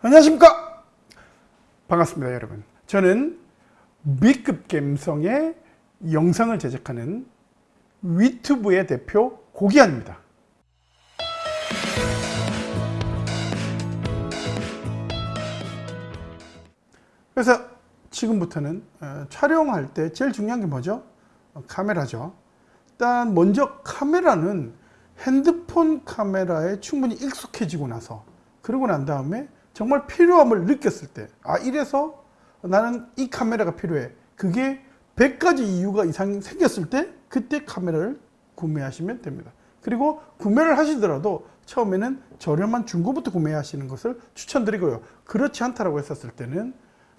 안녕하십니까? 반갑습니다 여러분. 저는 B급 감성의 영상을 제작하는 위튜브의 대표 고기환입니다. 그래서 지금부터는 어, 촬영할 때 제일 중요한 게 뭐죠? 어, 카메라죠. 일단 먼저 카메라는 핸드폰 카메라에 충분히 익숙해지고 나서 그러고 난 다음에 정말 필요함을 느꼈을 때, 아, 이래서 나는 이 카메라가 필요해. 그게 100가지 이유가 이상 생겼을 때, 그때 카메라를 구매하시면 됩니다. 그리고 구매를 하시더라도 처음에는 저렴한 중고부터 구매하시는 것을 추천드리고요. 그렇지 않다라고 했었을 때는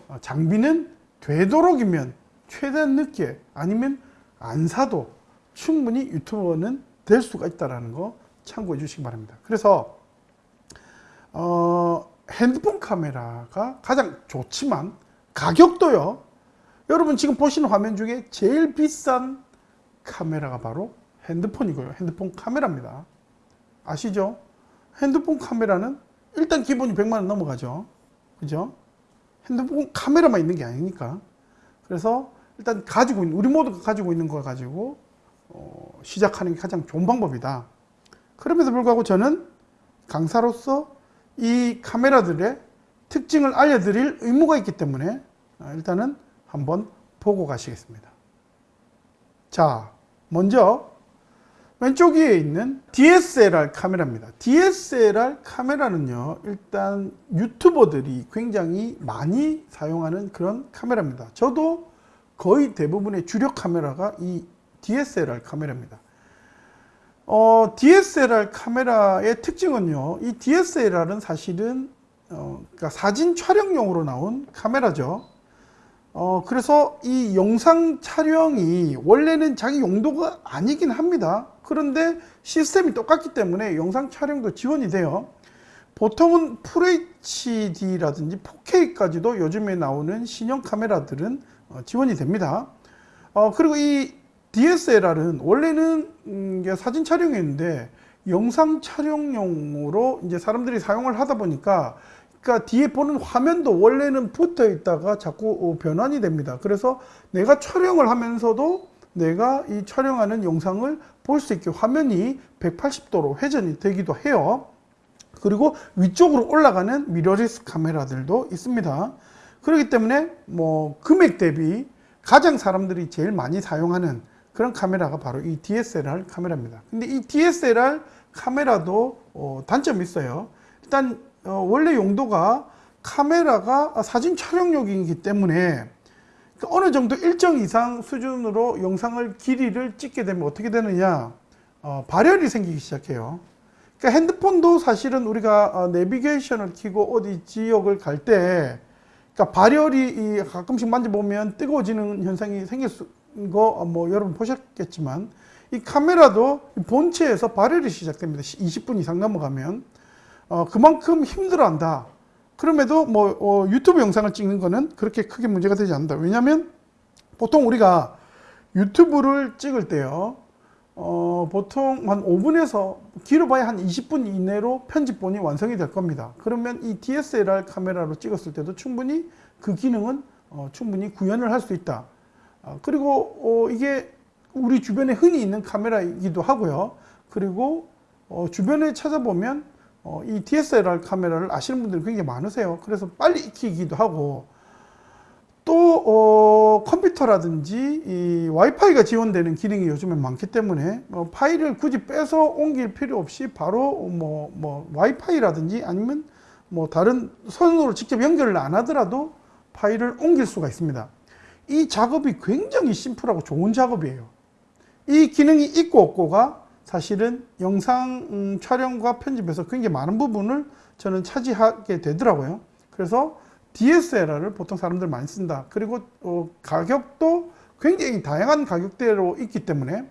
어, 장비는 되도록이면 최대한 늦게 아니면 안 사도 충분히 유튜버는 될 수가 있다는 거 참고해 주시기 바랍니다. 그래서 어, 핸드폰 카메라가 가장 좋지만 가격도요. 여러분 지금 보시는 화면 중에 제일 비싼 카메라가 바로 핸드폰이고요. 핸드폰 카메라입니다. 아시죠? 핸드폰 카메라는 일단 기본이 100만 원 넘어가죠. 그죠? 핸드폰 카메라만 있는 게 아니니까. 그래서 일단 가지고 있는, 우리 모두가 가지고 있는 거 가지고 어, 시작하는 게 가장 좋은 방법이다. 그럼에도 불구하고 저는 강사로서 이 카메라들의 특징을 알려드릴 의무가 있기 때문에 아, 일단은 한번 보고 가시겠습니다. 자, 먼저 왼쪽 위에 있는 DSLR 카메라입니다. DSLR 카메라는요, 일단 유튜버들이 굉장히 많이 사용하는 그런 카메라입니다. 저도 거의 대부분의 주력 카메라가 이 DSLR 카메라입니다. 어, DSLR 카메라의 특징은요. 이 DSLR은 사실은 어, 그러니까 사진 촬영용으로 나온 카메라죠. 어, 그래서 이 영상 촬영이 원래는 자기 용도가 아니긴 합니다. 그런데 시스템이 똑같기 때문에 영상 촬영도 지원이 돼요. 보통은 FHD라든지 4K까지도 요즘에 나오는 신형 카메라들은 어, 지원이 됩니다. 어, 그리고 이 DSLR은 원래는 음, 사진 촬영했는데 영상 촬영용으로 이제 사람들이 사용을 하다 보니까 그러니까 뒤에 보는 화면도 원래는 붙어 있다가 자꾸 어, 변환이 됩니다. 그래서 내가 촬영을 하면서도 내가 이 촬영하는 영상을 볼 수 있게 화면이 180도로 회전이 되기도 해요. 그리고 위쪽으로 올라가는 미러리스 카메라들도 있습니다. 그렇기 때문에 뭐 금액 대비 가장 사람들이 제일 많이 사용하는 그런 카메라가 바로 이 DSLR 카메라입니다. 근데 이 DSLR 카메라도 어, 단점이 있어요. 일단 어, 원래 용도가 카메라가 사진 촬영용이기 때문에 그 어느 정도 일정 이상 수준으로 영상을 길이를 찍게 되면 어떻게 되느냐 어, 발열이 생기기 시작해요. 그러니까 핸드폰도 사실은 우리가 어, 내비게이션을 켜고 어디 지역을 갈때 그러니까 발열이 가끔씩 만져보면 뜨거워지는 현상이 생길 수 거 뭐 여러분 보셨겠지만 이 카메라도 본체에서 발열이 시작됩니다. 20분 이상 넘어가면 어, 그만큼 힘들어한다. 그럼에도 뭐 어, 유튜브 영상을 찍는 거는 그렇게 크게 문제가 되지 않는다. 왜냐하면 보통 우리가 유튜브를 찍을 때요. 어, 보통 한 5분에서 길어봐야 한 20분 이내로 편집본이 완성이 될 겁니다. 그러면 이 DSLR 카메라로 찍었을 때도 충분히 그 기능은 어, 충분히 구현을 할 수 있다. 어, 그리고 어, 이게 우리 주변에 흔히 있는 카메라이기도 하고요. 그리고 어, 주변에 찾아보면 어, 이 DSLR 카메라를 아시는 분들이 굉장히 많으세요. 그래서 빨리 익히기도 하고 또 어, 컴퓨터라든지 이 와이파이가 지원되는 기능이 요즘에 많기 때문에 어, 파일을 굳이 빼서 옮길 필요 없이 바로 뭐, 뭐 와이파이라든지 아니면 뭐 다른 선으로 직접 연결을 안 하더라도 파일을 옮길 수가 있습니다. 이 작업이 굉장히 심플하고 좋은 작업이에요. 이 기능이 있고 없고가 사실은 영상 음, 촬영과 편집에서 굉장히 많은 부분을 저는 차지하게 되더라고요. 그래서 DSLR을 보통 사람들 많이 쓴다. 그리고 어, 가격도 굉장히 다양한 가격대로 있기 때문에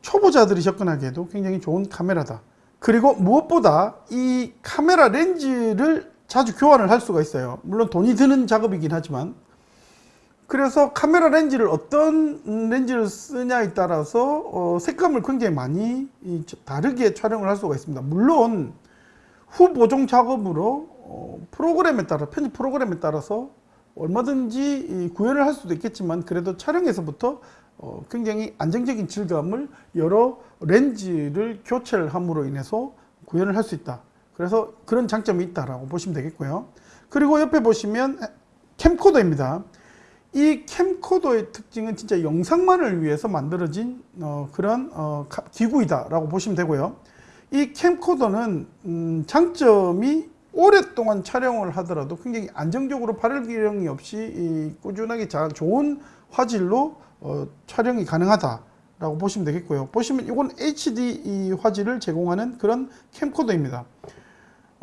초보자들이 접근하기에도 굉장히 좋은 카메라다. 그리고 무엇보다 이 카메라 렌즈를 자주 교환을 할 수가 있어요. 물론 돈이 드는 작업이긴 하지만 그래서 카메라 렌즈를 어떤 렌즈를 쓰냐에 따라서 어, 색감을 굉장히 많이 다르게 촬영을 할 수가 있습니다. 물론 후보정 작업으로 어, 프로그램에 따라 편집 프로그램에 따라서 얼마든지 이 구현을 할 수도 있겠지만 그래도 촬영에서부터 어, 굉장히 안정적인 질감을 여러 렌즈를 교체를 함으로 인해서 구현을 할 수 있다. 그래서 그런 장점이 있다라고 보시면 되겠고요. 그리고 옆에 보시면 캠코더입니다. 이 캠코더의 특징은 진짜 영상만을 위해서 만들어진 어, 그런 어, 가- 기구이다라고 보시면 되고요. 이 캠코더는 음, 장점이 오랫동안 촬영을 하더라도 굉장히 안정적으로 발열 기령이 없이 이 꾸준하게 잘 좋은 화질로 어, 촬영이 가능하다라고 보시면 되겠고요. 보시면 이건 HD 이 화질을 제공하는 그런 캠코더입니다.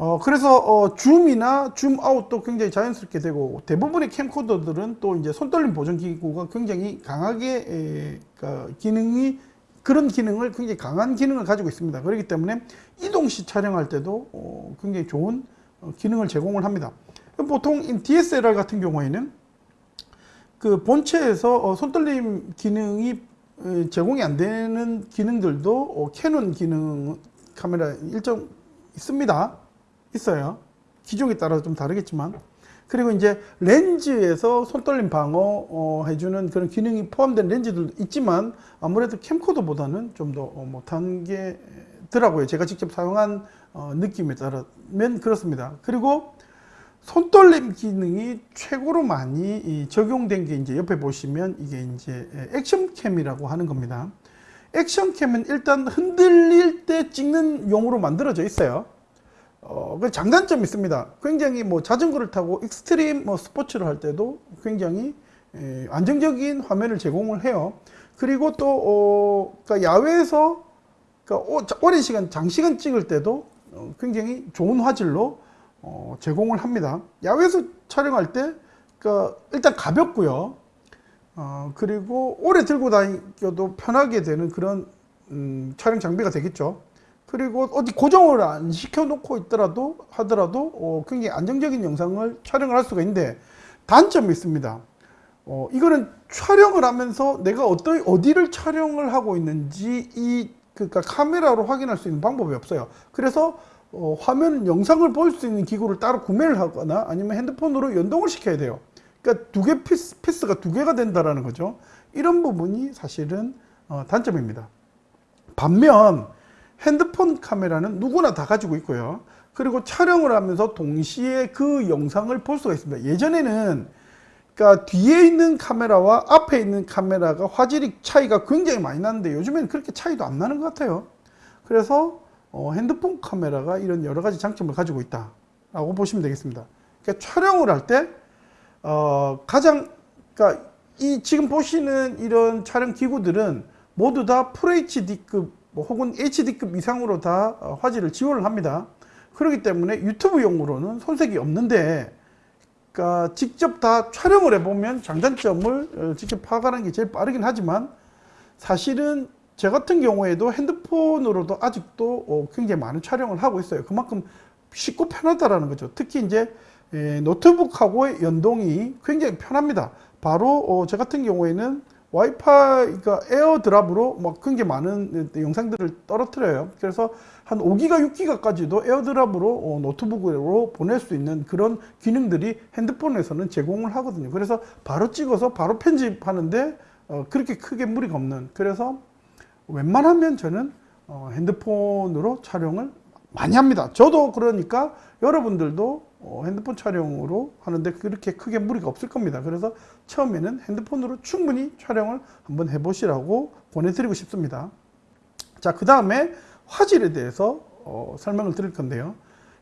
어, 그래서 어, 줌이나 줌 아웃도 굉장히 자연스럽게 되고 대부분의 캠코더들은 또 이제 손떨림 보정 기구가 굉장히 강하게 에, 그 기능이 그런 기능을 굉장히 강한 기능을 가지고 있습니다. 그렇기 때문에 이동 시 촬영할 때도 어, 굉장히 좋은 어, 기능을 제공을 합니다. 보통 이 DSLR 같은 경우에는 그 본체에서 어, 손떨림 기능이 어, 제공이 안 되는 기능들도 어, 캐논 기능 카메라 일정 있습니다. 있어요. 기종에 따라 좀 다르겠지만. 그리고 이제 렌즈에서 손떨림 방어 어, 해주는 그런 기능이 포함된 렌즈들도 있지만 아무래도 캠코더보다는 좀더 어, 못한 게 더라고요. 제가 직접 사용한 어, 느낌에 따르면 그렇습니다. 그리고 손떨림 기능이 최고로 많이 이 적용된 게 이제 옆에 보시면 이게 이제 action cam이라고 하는 겁니다. action cam은 일단 흔들릴 때 찍는 용으로 만들어져 있어요. 어, 그 장단점이 있습니다. 굉장히 뭐 자전거를 타고 extreme 뭐 스포츠를 할 때도 굉장히 에, 안정적인 화면을 제공을 해요. 그리고 또 어, 그러니까 야외에서 그러니까 오, 자- 오랜 시간 장시간 찍을 때도 어, 굉장히 좋은 화질로 어, 제공을 합니다. 야외에서 촬영할 때 그러니까 일단 가볍고요. 어, 그리고 오래 들고 다니기도 편하게 되는 그런 음, 촬영 장비가 되겠죠. 그리고 어디 고정을 안 시켜놓고 있더라도 하더라도 어, 굉장히 안정적인 영상을 촬영을 할 수가 있는데 단점이 있습니다. 어, 이거는 촬영을 하면서 내가 어떤 어디를 촬영을 하고 있는지 이 그러니까 카메라로 확인할 수 있는 방법이 없어요. 그래서 어, 화면 영상을 볼 수 있는 기구를 따로 구매를 하거나 아니면 핸드폰으로 연동을 시켜야 돼요. 그러니까 두 개 piece, piece가 두 개가 된다라는 거죠. 이런 부분이 사실은 어, 단점입니다. 반면 핸드폰 카메라는 누구나 다 가지고 있고요. 그리고 촬영을 하면서 동시에 그 영상을 볼 수가 있습니다. 예전에는 그러니까 뒤에 있는 카메라와 앞에 있는 카메라가 화질이 차이가 굉장히 많이 나는데 요즘에는 그렇게 차이도 안 나는 것 같아요. 그래서 어, 핸드폰 카메라가 이런 여러 가지 장점을 가지고 있다 라고 보시면 되겠습니다. 그러니까 촬영을 할때 어, 가장 그러니까 이 지금 보시는 이런 촬영 기구들은 모두 다 FHD급 뭐 혹은 HD급 이상으로 다 어, 화질을 지원을 합니다. 그렇기 때문에 유튜브용으로는 손색이 없는데 그러니까 직접 다 촬영을 해보면 장단점을 어, 직접 파악하는 게 제일 빠르긴 하지만 사실은 저 같은 경우에도 핸드폰으로도 아직도 어, 굉장히 많은 촬영을 하고 있어요. 그만큼 쉽고 편하다라는 거죠. 특히 이제 에, 노트북하고의 연동이 굉장히 편합니다. 바로 어, 저 같은 경우에는 와이파이 가 AirDrop으로 막 굉장히 많은 영상들을 떨어뜨려요. 그래서 한 5기가, 6기가까지도 AirDrop으로 어, 노트북으로 보낼 수 있는 그런 기능들이 핸드폰에서는 제공을 하거든요. 그래서 바로 찍어서 바로 편집하는데 어, 그렇게 크게 무리가 없는. 그래서 웬만하면 저는 어, 핸드폰으로 촬영을 많이 합니다. 저도 그러니까 여러분들도 어, 핸드폰 촬영으로 하는데 그렇게 크게 무리가 없을 겁니다. 그래서 처음에는 핸드폰으로 충분히 촬영을 한번 해보시라고 보내드리고 싶습니다. 자, 그 다음에 화질에 대해서 어, 설명을 드릴 건데요.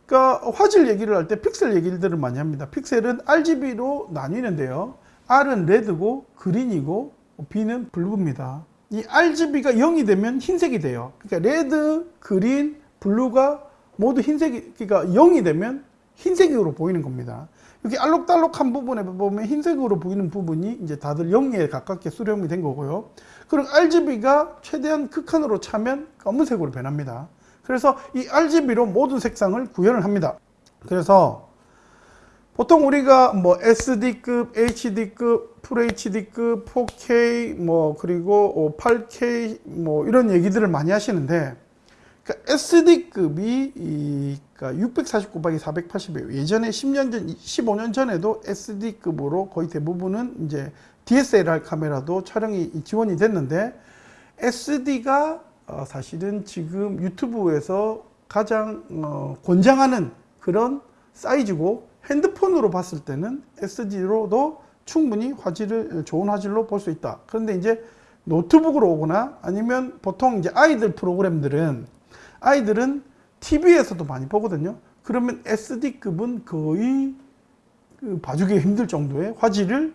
그러니까 화질 얘기를 할 때 픽셀 얘기들을 많이 합니다. 픽셀은 RGB로 나뉘는데요. R은 red고 green이고 B는 blue입니다. 이 RGB가 0이 되면 흰색이 돼요. 그러니까 red, green, blue가 모두 흰색이 그러니까 0이 되면 흰색으로 보이는 겁니다. 이렇게 알록달록한 부분에 보면 흰색으로 보이는 부분이 이제 다들 0에 가깝게 수렴이 된 거고요. 그리고 RGB가 최대한 극한으로 차면 검은색으로 변합니다. 그래서 이 RGB로 모든 색상을 구현을 합니다. 그래서 보통 우리가 뭐 SD급, HD급, FHD급, 4K 뭐 그리고 8K 뭐 이런 얘기들을 많이 하시는데 그러니까 SD급이 이, 그러니까 640 곱하기 480이에요. 예전에 10년 전, 15년 전에도 SD급으로 거의 대부분은 이제 DSLR 카메라도 촬영이 지원이 됐는데 SD가 어, 사실은 지금 유튜브에서 가장 어, 권장하는 그런 사이즈고 핸드폰으로 봤을 때는 SD로도 충분히 화질을 좋은 화질로 볼 수 있다. 그런데 이제 노트북으로 오거나 아니면 보통 이제 아이들 프로그램들은 아이들은 TV에서도 많이 보거든요. 그러면 SD급은 거의 그 봐주기 힘들 정도의 화질을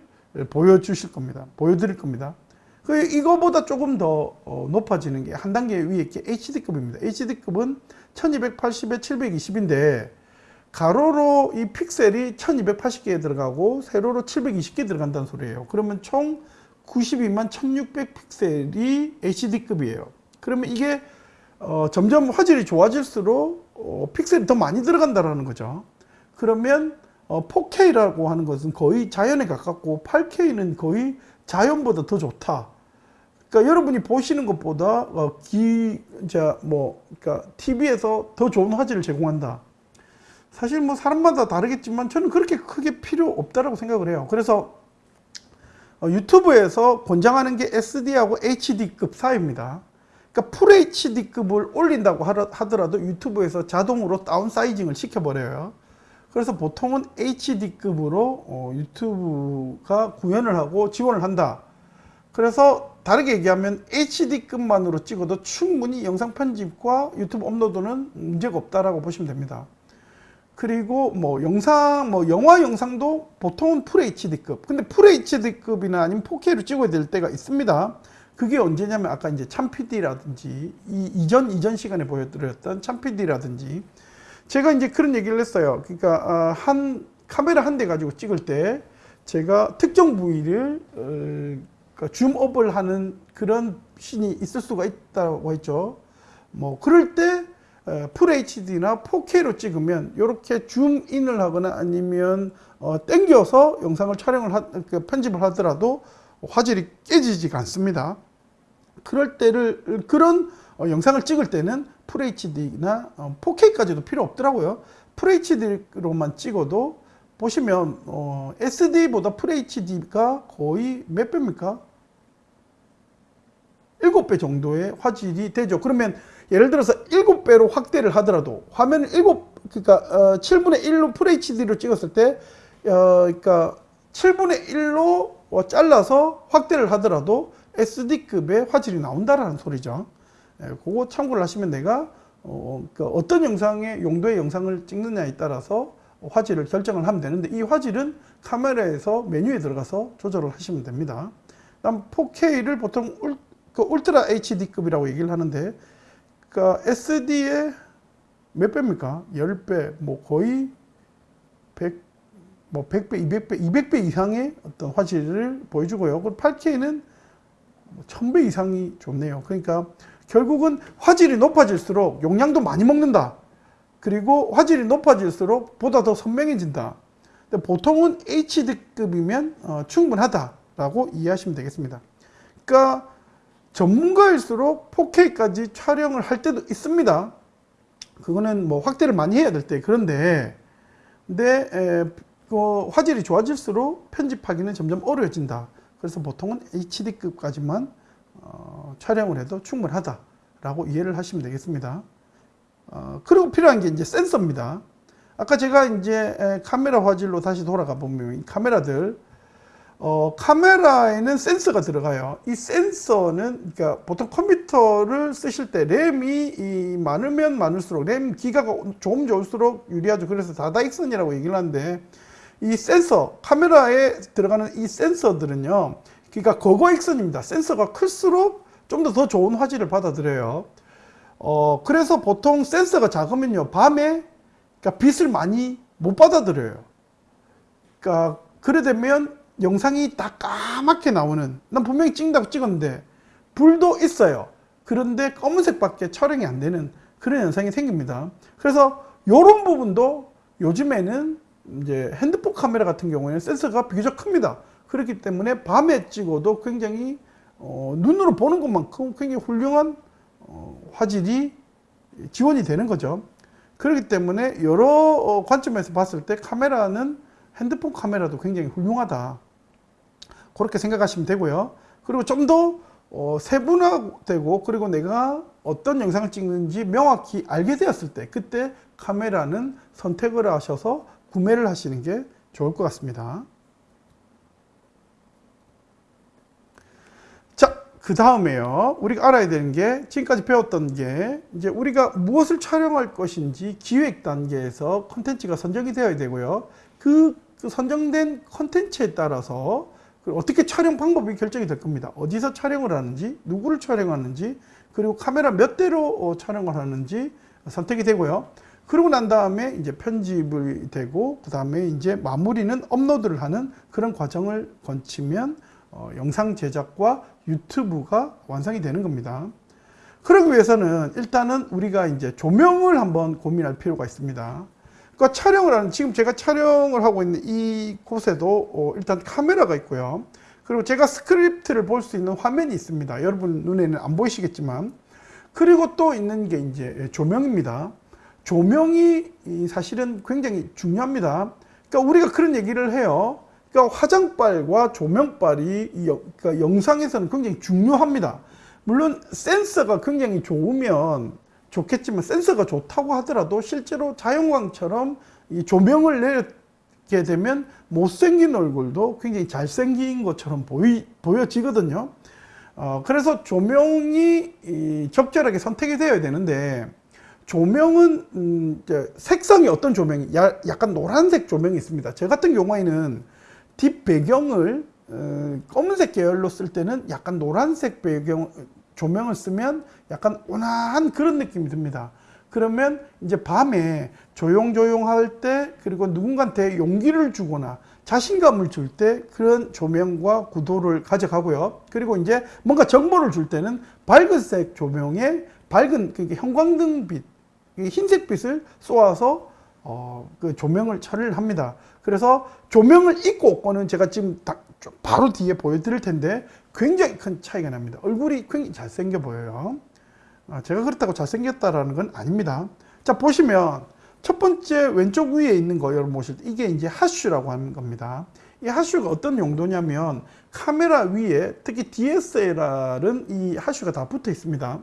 보여주실 겁니다. 보여드릴 겁니다. 그 이거보다 조금 더 어, 높아지는 게 한 단계 위에 게 HD급입니다. HD급은 1280에 720인데 가로로 이 픽셀이 1280개 들어가고 세로로 720개 들어간다는 소리예요. 그러면 총 92만 1600 픽셀이 HD급이에요. 그러면 이게 어, 점점 화질이 좋아질수록 어, 픽셀이 더 많이 들어간다라는 거죠. 그러면 어, 4K라고 하는 것은 거의 자연에 가깝고 8K는 거의 자연보다 더 좋다. 그러니까 여러분이 보시는 것보다 어, 기, 자, 뭐, 그러니까 TV에서 더 좋은 화질을 제공한다. 사실 뭐 사람마다 다르겠지만 저는 그렇게 크게 필요 없다라고 생각을 해요. 그래서 어, 유튜브에서 권장하는 게 SD하고 HD급 사이입니다. 그러니까 풀 HD급을 올린다고 하더라도 유튜브에서 자동으로 다운 사이징을 시켜버려요. 그래서 보통은 HD급으로 어, 유튜브가 구현을 하고 지원을 한다. 그래서 다르게 얘기하면 HD급만으로 찍어도 충분히 영상 편집과 유튜브 업로드는 문제가 없다라고 보시면 됩니다. 그리고 뭐 영상, 뭐 영화 영상도 보통은 full HD급. 근데 full HD급이나 아니면 4K로 찍어야 될 때가 있습니다. 그게 언제냐면 아까 이제 참PD라든지 이 이전 이전 시간에 보여드렸던 참PD라든지 제가 이제 그런 얘기를 했어요. 그러니까 어, 한 카메라 한 대 가지고 찍을 때 제가 특정 부위를 어, 그러니까 줌업을 하는 그런 신이 있을 수가 있다고 했죠. 뭐 그럴 때 FHD나 4K로 찍으면 이렇게 줌인을 하거나 아니면 어, 땡겨서 영상을 촬영을 하, 그 편집을 하더라도 화질이 깨지지가 않습니다. 그럴 때를 그런 어, 영상을 찍을 때는 FHD나 어, 4K까지도 필요 없더라고요. FHD로만 찍어도 보시면 어, SD보다 FHD가 거의 몇 배입니까? 7배 정도의 화질이 되죠. 그러면 예를 들어서 7배로 확대를 하더라도 화면을 7 그러니까 어, 7분의 1로 FHD로 찍었을 때 어, 그러니까 7분의 1로 어, 잘라서 확대를 하더라도 SD급의 화질이 나온다라는 소리죠. 예, 그거 참고를 하시면 내가 어, 그 어떤 영상의 용도의 영상을 찍느냐에 따라서 화질을 결정을 하면 되는데 이 화질은 카메라에서 메뉴에 들어가서 조절을 하시면 됩니다. 다음 4K를 보통 울, 그 울트라 HD급이라고 얘기를 하는데 그러니까 SD의 몇 배입니까? 10배, 뭐 거의 100, 뭐 100배, 200배, 200배 이상의 어떤 화질을 보여주고요. 그 8K는 1000배 뭐 이상이 좋네요. 그러니까 결국은 화질이 높아질수록 용량도 많이 먹는다. 그리고 화질이 높아질수록 보다 더 선명해진다. 보통은 HD급이면 어, 충분하다라고 이해하시면 되겠습니다. 그러니까 전문가일수록 4K까지 촬영을 할 때도 있습니다. 그거는 뭐 확대를 많이 해야 될 때. 그런데, 근데, 에, 그 화질이 좋아질수록 편집하기는 점점 어려워진다. 그래서 보통은 HD급까지만 어, 촬영을 해도 충분하다라고 이해를 하시면 되겠습니다. 어, 그리고 필요한 게 이제 센서입니다. 아까 제가 이제 카메라 화질로 다시 돌아가 보면 카메라들 어, 카메라에는 센서가 들어가요. 이 센서는 그러니까 보통 컴퓨터를 쓰실 때 램이 많으면 많을수록 램 기가가 조금 좋을수록 유리하죠. 그래서 다다익선이라고 얘기를 하는데 이 센서 카메라에 들어가는 이 센서들은요. 그러니까 거거익선입니다. 센서가 클수록 좀 더 더 좋은 화질을 받아들여요. 어, 그래서 보통 센서가 작으면요. 밤에 그러니까 빛을 많이 못 받아들여요. 그러니까 그래 되면 영상이 다 까맣게 나오는 난 분명히 찍는다고 찍었는데 불도 있어요 그런데 검은색밖에 촬영이 안 되는 그런 현상이 생깁니다 그래서 이런 부분도 요즘에는 이제 핸드폰 카메라 같은 경우에는 센서가 비교적 큽니다 그렇기 때문에 밤에 찍어도 굉장히 어, 눈으로 보는 것만큼 굉장히 훌륭한 어, 화질이 지원이 되는 거죠. 그렇기 때문에 여러 어, 관점에서 봤을 때 카메라는 핸드폰 카메라도 굉장히 훌륭하다. 그렇게 생각하시면 되고요. 그리고 좀더 어, 세분화되고 그리고 내가 어떤 영상을 찍는지 명확히 알게 되었을 때 그때 카메라는 선택을 하셔서 구매를 하시는 게 좋을 것 같습니다. 자, 그 다음에요. 우리가 알아야 되는 게 지금까지 배웠던 게 이제 우리가 무엇을 촬영할 것인지 기획 단계에서 컨텐츠가 선정이 되어야 되고요. 그, 그 선정된 컨텐츠에 따라서 그 어떻게 촬영 방법이 결정이 될 겁니다. 어디서 촬영을 하는지, 누구를 촬영하는지, 그리고 카메라 몇 대로 어, 촬영을 하는지 선택이 되고요. 그러고 난 다음에 이제 편집이 되고 그 다음에 이제 마무리는 업로드를 하는 그런 과정을 거치면 어, 영상 제작과 유튜브가 완성이 되는 겁니다. 그러기 위해서는 일단은 우리가 이제 조명을 한번 고민할 필요가 있습니다. 그러니까 촬영을 하는 지금 제가 촬영을 하고 있는 이 곳에도 어, 일단 카메라가 있고요. 그리고 제가 스크립트를 볼 수 있는 화면이 있습니다. 여러분 눈에는 안 보이시겠지만 그리고 또 있는 게 이제 조명입니다. 조명이 사실은 굉장히 중요합니다. 그러니까 우리가 그런 얘기를 해요. 그러니까 화장빨과 조명빨이 그러니까 영상에서는 굉장히 중요합니다. 물론 센서가 굉장히 좋으면 좋겠지만 센서가 좋다고 하더라도 실제로 자연광처럼 이 조명을 내게 되면 못생긴 얼굴도 굉장히 잘생긴 것처럼 보이, 보여지거든요. 어, 그래서 조명이 이, 적절하게 선택이 되어야 되는데 조명은 음, 이제 색상이 어떤 조명이 야- 약간 노란색 조명이 있습니다. 저 같은 경우에는 뒷 배경을 어, 검은색 계열로 쓸 때는 약간 노란색 배경 조명을 쓰면 약간 온화한 그런 느낌이 듭니다. 그러면 이제 밤에 조용조용할 때 그리고 누군가한테 용기를 주거나 자신감을 줄 때 그런 조명과 구도를 가져가고요. 그리고 이제 뭔가 정보를 줄 때는 밝은색 조명에 밝은 그러니까 형광등빛, 이 흰색 빛을 쏘아서 어, 그 조명을 처리를 합니다. 그래서 조명을 있고 없고는 제가 지금 바로 뒤에 보여드릴 텐데 굉장히 큰 차이가 납니다. 얼굴이 굉장히 잘생겨 보여요. 아, 제가 그렇다고 잘생겼다라는 건 아닙니다. 자, 보시면 첫 번째 왼쪽 위에 있는 거 여러분 보실 때 이게 이제 하슈라고 하는 겁니다. 이 하슈가 어떤 용도냐면 카메라 위에 특히 DSLR은 이 하슈가 다 붙어 있습니다.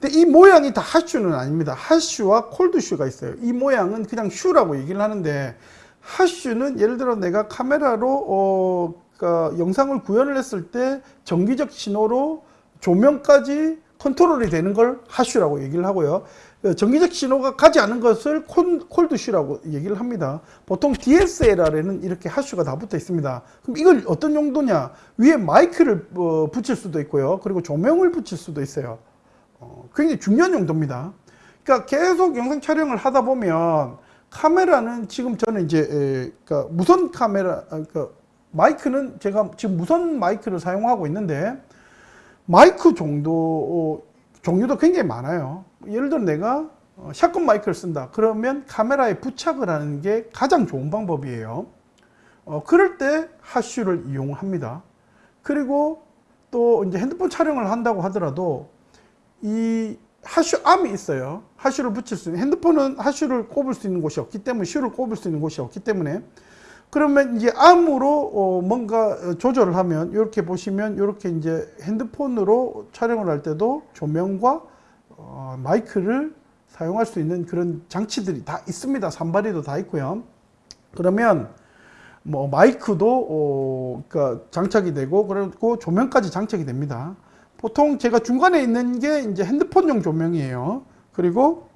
근데 이 모양이 다 하슈는 아닙니다. 하슈와 콜드슈가 있어요. 이 모양은 그냥 슈라고 얘기를 하는데 하슈는 예를 들어 내가 카메라로 어, 그러니까 영상을 구현을 했을 때 정기적 신호로 조명까지 컨트롤이 되는 걸 하슈라고 얘기를 하고요. 어, 정기적 신호가 가지 않은 것을 콜- 콜드슈라고 얘기를 합니다. 보통 DSLR에는 이렇게 하슈가 다 붙어 있습니다. 그럼 이걸 어떤 용도냐? 위에 마이크를 어, 붙일 수도 있고요. 그리고 조명을 붙일 수도 있어요. 어, 굉장히 중요한 용도입니다. 그러니까 계속 영상 촬영을 하다 보면 카메라는 지금 저는 이제 에, 그러니까 무선 카메라, 아, 그러니까 마이크는 제가 지금 무선 마이크를 사용하고 있는데 마이크 정도 어, 종류도 굉장히 많아요. 예를 들어 내가 어, 샷건 마이크를 쓴다. 그러면 카메라에 부착을 하는 게 가장 좋은 방법이에요. 어, 그럴 때 하슈를 이용합니다. 그리고 또 이제 핸드폰 촬영을 한다고 하더라도 이 하슈 암이 있어요. 하슈를 붙일 수 있는 핸드폰은 하슈를 꼽을 수 있는 곳이 없기 때문에 슈를 꼽을 수 있는 곳이 없기 때문에 그러면 이제 암으로 어 뭔가 조절을 하면 이렇게 보시면 이렇게 이제 핸드폰으로 촬영을 할 때도 조명과 어 마이크를 사용할 수 있는 그런 장치들이 다 있습니다. 산발이도 다 있고요. 그러면 뭐 마이크도 어, 그러니까 장착이 되고 그리고 조명까지 장착이 됩니다. 보통 제가 중간에 있는 게 이제 핸드폰용 조명이에요. 그리고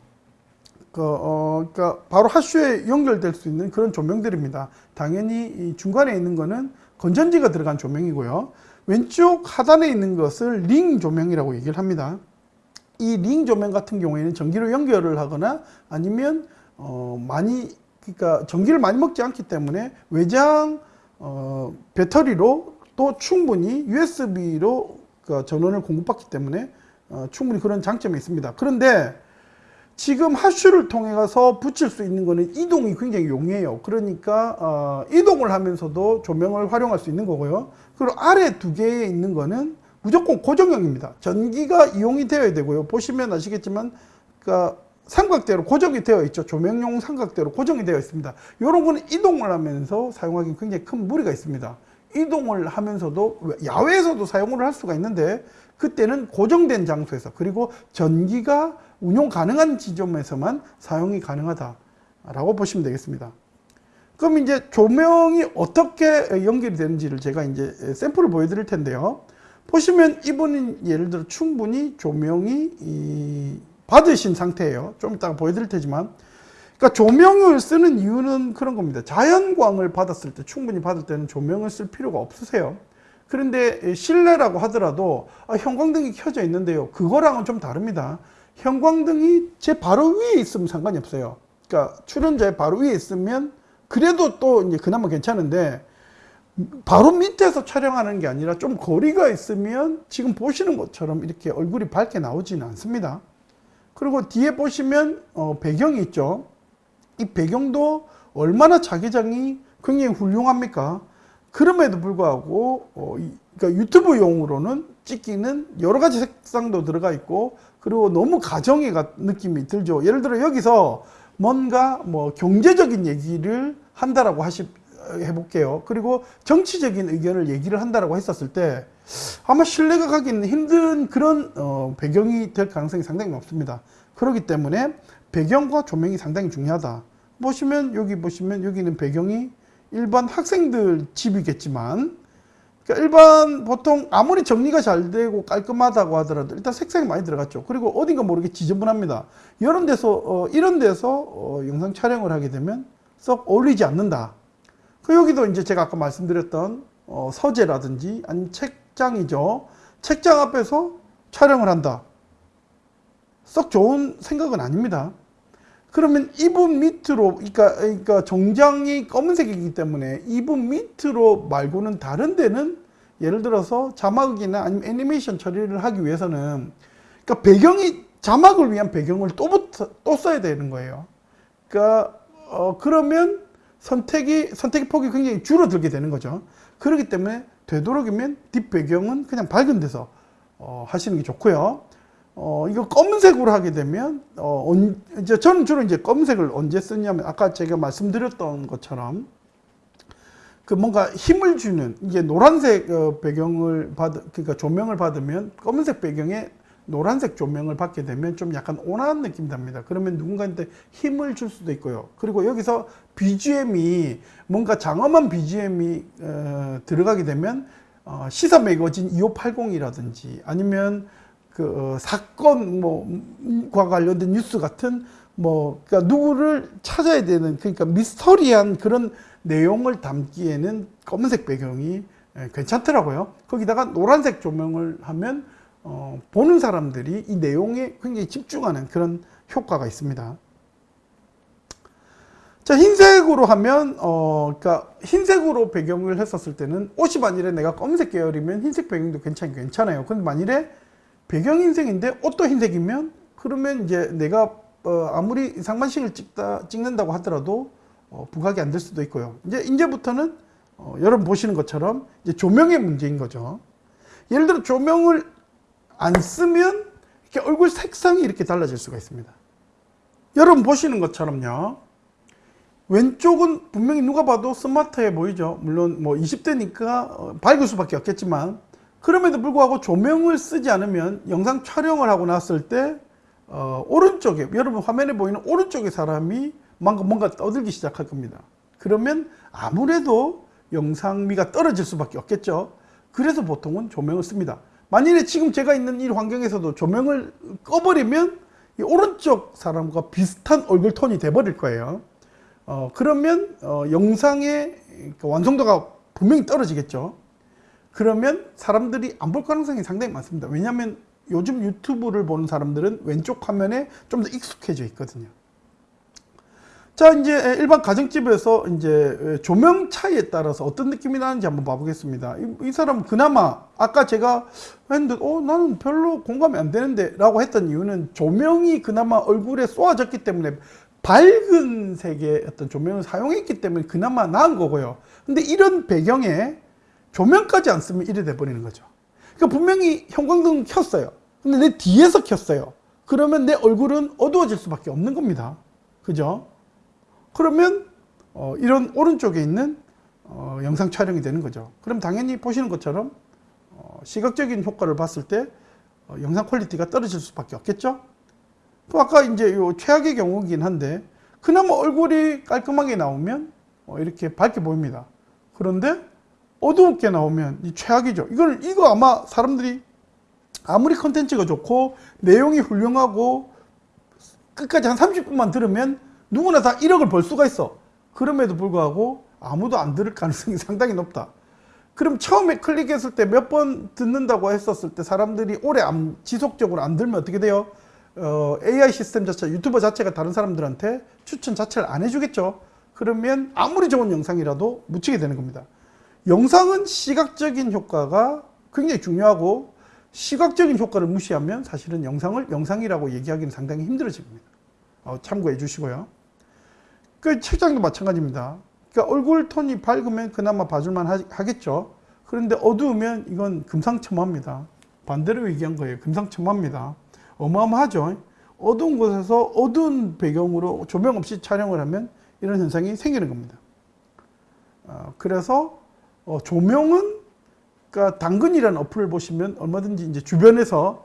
그, 어, 그러니까 바로 하슈에 연결될 수 있는 그런 조명들입니다. 당연히 이 중간에 있는 거는 건전지가 들어간 조명이고요. 왼쪽 하단에 있는 것을 링 조명이라고 얘기를 합니다. 이 링 조명 같은 경우에는 전기로 연결을 하거나 아니면 어, 많이 그러니까 전기를 많이 먹지 않기 때문에 외장 어, 배터리로 또 충분히 USB로 그 전원을 공급받기 때문에 어, 충분히 그런 장점이 있습니다. 그런데 지금 하슈를 통해 가서 붙일 수 있는 거는 이동이 굉장히 용이해요. 그러니까 어, 이동을 하면서도 조명을 활용할 수 있는 거고요. 그리고 아래 두 개에 있는 거는 무조건 고정형입니다. 전기가 이용이 되어야 되고요. 보시면 아시겠지만 그러니까 삼각대로 고정이 되어 있죠. 조명용 삼각대로 고정이 되어 있습니다. 이런 거는 이동을 하면서 사용하기 굉장히 큰 무리가 있습니다. 이동을 하면서도 야외에서도 사용을 할 수가 있는데 그때는 고정된 장소에서 그리고 전기가 운용 가능한 지점에서만 사용이 가능하다라고 보시면 되겠습니다. 그럼 이제 조명이 어떻게 연결이 되는지를 제가 이제 샘플을 보여드릴 텐데요. 보시면 이분은 예를 들어 충분히 조명이 받으신 상태예요. 좀 이따가 보여드릴 테지만 그러니까 조명을 쓰는 이유는 그런 겁니다. 자연광을 받았을 때 충분히 받을 때는 조명을 쓸 필요가 없으세요. 그런데 실내라고 하더라도 아, 형광등이 켜져 있는데요. 그거랑은 좀 다릅니다. 형광등이 제 바로 위에 있으면 상관이 없어요. 그러니까 출연자의 바로 위에 있으면 그래도 또 이제 그나마 괜찮은데 바로 밑에서 촬영하는 게 아니라 좀 거리가 있으면 지금 보시는 것처럼 이렇게 얼굴이 밝게 나오지는 않습니다. 그리고 뒤에 보시면 어, 배경이 있죠. 이 배경도 얼마나 자기장이 굉장히 훌륭합니까? 그럼에도 불구하고 어, 이, 그러니까 유튜브용으로는 찍기는 여러 가지 색상도 들어가 있고 그리고 너무 가정의 느낌이 들죠. 예를 들어 여기서 뭔가 뭐 경제적인 얘기를 한다라고 하시 해볼게요. 그리고 정치적인 의견을 얘기를 한다라고 했었을 때 아마 신뢰가 가기는 힘든 그런 어, 배경이 될 가능성이 상당히 높습니다. 그렇기 때문에 배경과 조명이 상당히 중요하다. 보시면 여기 보시면 여기는 배경이 일반 학생들 집이겠지만 그러니까 일반 보통 아무리 정리가 잘 되고 깔끔하다고 하더라도 일단 색상이 많이 들어갔죠. 그리고 어딘가 모르게 지저분합니다. 이런 데서 어, 이런 데서 어, 영상 촬영을 하게 되면 썩 어울리지 않는다. 그 여기도 이제 제가 아까 말씀드렸던 어, 서재라든지 아니면 책장이죠. 책장 앞에서 촬영을 한다. 썩 좋은 생각은 아닙니다. 그러면 이분 밑으로, 그러니까, 그러니까 정장이 검은색이기 때문에 이분 밑으로 말고는 다른 데는 예를 들어서 자막이나 아니면 애니메이션 처리를 하기 위해서는 그러니까 배경이 자막을 위한 배경을 또, 또 써야 되는 거예요. 그러니까, 어, 그러면 선택이, 선택의 폭이 굉장히 줄어들게 되는 거죠. 그렇기 때문에 되도록이면 뒷배경은 그냥 밝은 데서 어, 하시는 게 좋고요. 어, 이거 검은색으로 하게 되면, 어, on, 이제 저는 주로 이제 검은색을 언제 쓰냐면, 아까 제가 말씀드렸던 것처럼, 그 뭔가 힘을 주는, 이게 노란색 어, 배경을 받, 그러니까 조명을 받으면 검은색 배경에 노란색 조명을 받게 되면 좀 약간 온화한 느낌이 납니다. 그러면 누군가한테 힘을 줄 수도 있고요. 그리고 여기서 BGM이 뭔가 장엄한 BGM이 어, 들어가게 되면 어, 시사 매거진 2580이라든지 아니면 그 어, 사건 뭐과 관련된 뉴스 같은 뭐 그러니까 누구를 찾아야 되는 그러니까 미스터리한 그런 내용을 담기에는 검은색 배경이 예, 괜찮더라고요. 거기다가 노란색 조명을 하면 어, 보는 사람들이 이 내용에 굉장히 집중하는 그런 효과가 있습니다. 자, 흰색으로 하면, 어, 그니까, 흰색으로 배경을 했었을 때는 옷이 만일에 내가 검은색 계열이면 흰색 배경도 괜찮, 괜찮아요. 근데 만일에 배경 흰색인데 옷도 흰색이면 그러면 이제 내가 어, 아무리 상반신을 찍다, 찍는다고 하더라도 어, 부각이 안 될 수도 있고요. 이제 이제부터는 어, 여러분 보시는 것처럼 이제 조명의 문제인 거죠. 예를 들어 조명을 안 쓰면 이렇게 얼굴 색상이 이렇게 달라질 수가 있습니다. 여러분 보시는 것처럼요. 왼쪽은 분명히 누가 봐도 스마트해 보이죠. 물론 뭐 20대니까 어, 밝을 수밖에 없겠지만 그럼에도 불구하고 조명을 쓰지 않으면 영상 촬영을 하고 났을 때 어, 오른쪽에 여러분 화면에 보이는 오른쪽에 사람이 뭔가, 뭔가 떠들기 시작할 겁니다. 그러면 아무래도 영상미가 떨어질 수밖에 없겠죠. 그래서 보통은 조명을 씁니다. 만일에 지금 제가 있는 이 환경에서도 조명을 꺼버리면 이 오른쪽 사람과 비슷한 얼굴 톤이 돼버릴 거예요. 어, 그러면 어, 영상의 그 완성도가 분명히 떨어지겠죠. 그러면 사람들이 안 볼 가능성이 상당히 많습니다. 왜냐하면 요즘 유튜브를 보는 사람들은 왼쪽 화면에 좀 더 익숙해져 있거든요. 자, 이제 일반 가정집에서 이제 조명 차이에 따라서 어떤 느낌이 나는지 한번 봐보겠습니다. 이, 이 사람은 그나마 아까 제가 했는데, 어, 나는 별로 공감이 안 되는데 라고 했던 이유는 조명이 그나마 얼굴에 쏘아졌기 때문에 밝은 색의 어떤 조명을 사용했기 때문에 그나마 나은 거고요. 근데 이런 배경에 조명까지 안 쓰면 이래 돼버리는 거죠. 그러니까 분명히 형광등 켰어요. 근데 내 뒤에서 켰어요. 그러면 내 얼굴은 어두워질 수밖에 없는 겁니다. 그죠? 그러면 어, 이런 오른쪽에 있는 어, 영상 촬영이 되는 거죠. 그럼 당연히 보시는 것처럼 어, 시각적인 효과를 봤을 때 어, 영상 quality가 떨어질 수밖에 없겠죠. 그 아까 이제 요 최악의 경우이긴 한데 그나마 얼굴이 깔끔하게 나오면 어, 이렇게 밝게 보입니다. 그런데 어둡게 나오면 이 최악이죠. 이걸 이거 아마 사람들이 아무리 컨텐츠가 좋고 내용이 훌륭하고 끝까지 한 30분만 들으면 누구나 다 1억을 벌 수가 있어. 그럼에도 불구하고 아무도 안 들을 가능성이 상당히 높다. 그럼 처음에 클릭했을 때 몇 번 듣는다고 했었을 때 사람들이 오래 안, 지속적으로 안 들면 어떻게 돼요? 어, AI 시스템 자체, 유튜버 자체가 다른 사람들한테 추천 자체를 안 해주겠죠. 그러면 아무리 좋은 영상이라도 묻히게 되는 겁니다. 영상은 시각적인 효과가 굉장히 중요하고 시각적인 효과를 무시하면 사실은 영상을 영상이라고 얘기하기는 상당히 힘들어집니다. 어, 참고해 주시고요. 그 책장도 마찬가지입니다. 그러니까 얼굴 톤이 밝으면 그나마 봐줄만 하 겠죠. 그런데 어두우면 이건 금상첨화입니다. 반대로 얘기한 거예요. 금상첨화입니다. 어마어마하죠. 어두운 곳에서 어두운 배경으로 조명 없이 촬영을 하면 이런 현상이 생기는 겁니다. 어, 그래서 어, 조명은 그러니까 당근이라는 어플을 보시면 얼마든지 이제 주변에서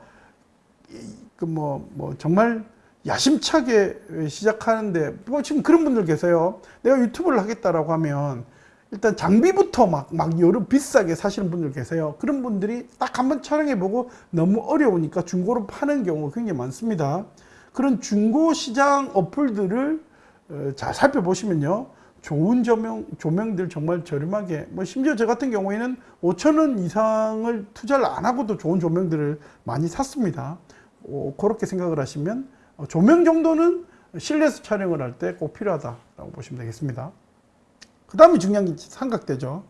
그뭐뭐 정말 야심차게 시작하는데 뭐 지금 그런 분들 계세요. 내가 유튜브를 하겠다라고 하면 일단 장비부터 막, 막 여러 비싸게 사시는 분들 계세요. 그런 분들이 딱 한번 촬영해보고 너무 어려우니까 중고로 파는 경우가 굉장히 많습니다. 그런 중고 시장 어플들을 어, 잘 살펴보시면요. 좋은 조명, 조명들 정말 저렴하게, 뭐 심지어 저 같은 경우에는 5천원 이상을 투자를 안 하고도 좋은 조명들을 많이 샀습니다. 어, 그렇게 생각을 하시면 어, 조명 정도는 실내에서 촬영을 할 때 꼭 필요하다고 보시면 되겠습니다. 그 다음에 중요한 게 삼각대죠.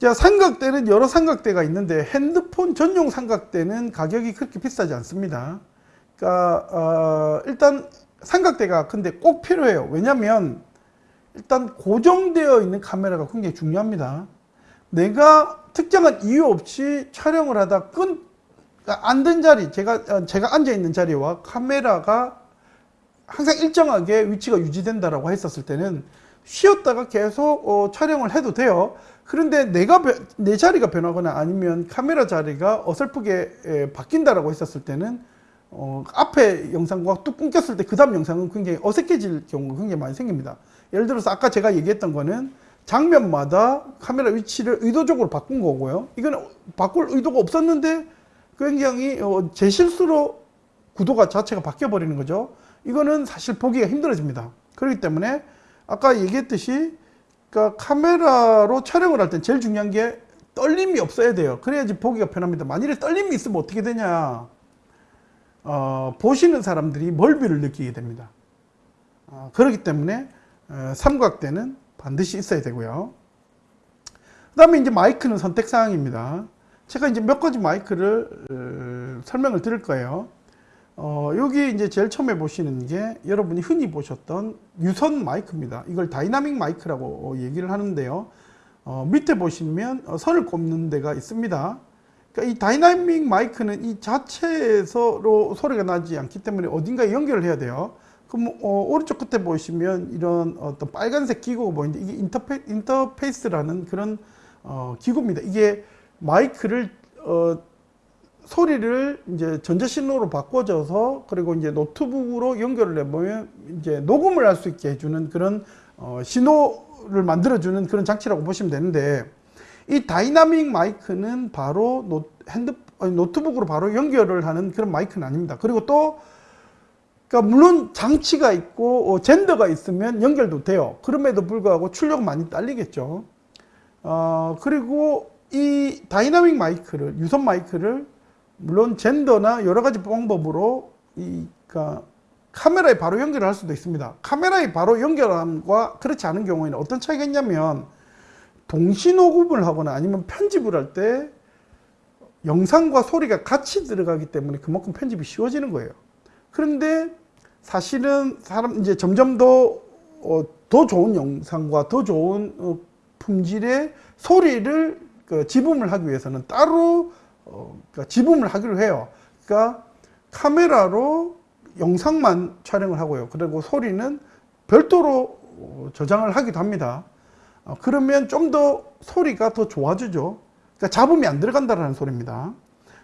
자, 삼각대는 여러 삼각대가 있는데 핸드폰 전용 삼각대는 가격이 그렇게 비싸지 않습니다. 그러니까 어, 일단 삼각대가 근데 꼭 필요해요. 왜냐하면 일단 고정되어 있는 카메라가 굉장히 중요합니다. 내가 특정한 이유 없이 촬영을 하다 끈 앉은 자리, 제가 어, 제가 앉아 있는 자리와 카메라가 항상 일정하게 위치가 유지된다라고 했었을 때는 쉬었다가 계속 어, 촬영을 해도 돼요. 그런데 내가 내 자리가 변하거나 아니면 카메라 자리가 어설프게 에, 바뀐다라고 했었을 때는 어, 앞에 영상과 뚝 끊겼을 때 그 다음 영상은 굉장히 어색해질 경우가 굉장히 많이 생깁니다. 예를 들어서 아까 제가 얘기했던 거는 장면마다 카메라 위치를 의도적으로 바꾼 거고요. 이거는 바꿀 의도가 없었는데 굉장히 어, 제 실수로 구도가 자체가 바뀌어 버리는 거죠. 이거는 사실 보기가 힘들어집니다. 그렇기 때문에 아까 얘기했듯이 그러니까 카메라로 촬영을 할때 제일 중요한 게 떨림이 없어야 돼요. 그래야지 보기가 편합니다. 만일에 떨림이 있으면 어떻게 되냐? 어, 보시는 사람들이 멀미를 느끼게 됩니다. 어, 그렇기 때문에 어, 삼각대는 반드시 있어야 되고요. 그 다음에 이제 마이크는 선택사항입니다. 제가 이제 몇 가지 마이크를 어, 설명을 드릴 거예요. 어, 여기 이제 제일 처음에 보시는 게 여러분이 흔히 보셨던 유선 마이크입니다. 이걸 다이나믹 마이크라고 얘기를 하는데요. 어, 밑에 보시면 어, 선을 꼽는 데가 있습니다. 그러니까 이 다이나믹 마이크는 이 자체에서로 소리가 나지 않기 때문에 어딘가에 연결을 해야 돼요. 그럼 어, 오른쪽 끝에 보시면 이런 어떤 빨간색 기구가 보이는데 이게 인터페, 인터페이스라는 그런 어, 기구입니다. 이게 마이크를 어, 소리를 이제 전자 신호로 바꿔줘서 그리고 이제 노트북으로 연결을 해보면 이제 녹음을 할 수 있게 해주는 그런 어, 신호를 만들어주는 그런 장치라고 보시면 되는데 이 다이나믹 마이크는 바로 노, 핸드 노트북으로 바로 연결을 하는 그런 마이크는 아닙니다. 그리고 또 그러니까 물론 장치가 있고 어, 젠더가 있으면 연결도 돼요. 그럼에도 불구하고 출력 많이 딸리겠죠. 어, 그리고 이 다이나믹 마이크를 유선 마이크를 물론 젠더나 여러 가지 방법으로 이 그러니까 카메라에 바로 연결을 할 수도 있습니다. 카메라에 바로 연결함과 그렇지 않은 경우에는 어떤 차이가 있냐면 동시 녹음을 하거나 아니면 편집을 할 때 영상과 소리가 같이 들어가기 때문에 그만큼 편집이 쉬워지는 거예요. 그런데 사실은 사람 이제 점점 더, 어, 더 좋은 영상과 더 좋은 어, 품질의 소리를 그 지음을 하기 위해서는 따로 어, 그러니까 지음을 하기로 해요. 그러니까 카메라로 영상만 촬영을 하고요. 그리고 소리는 별도로 어, 저장을 하기도 합니다. 어, 그러면 좀 더 소리가 더 좋아지죠. 그러니까 잡음이 안 들어간다는 소리입니다.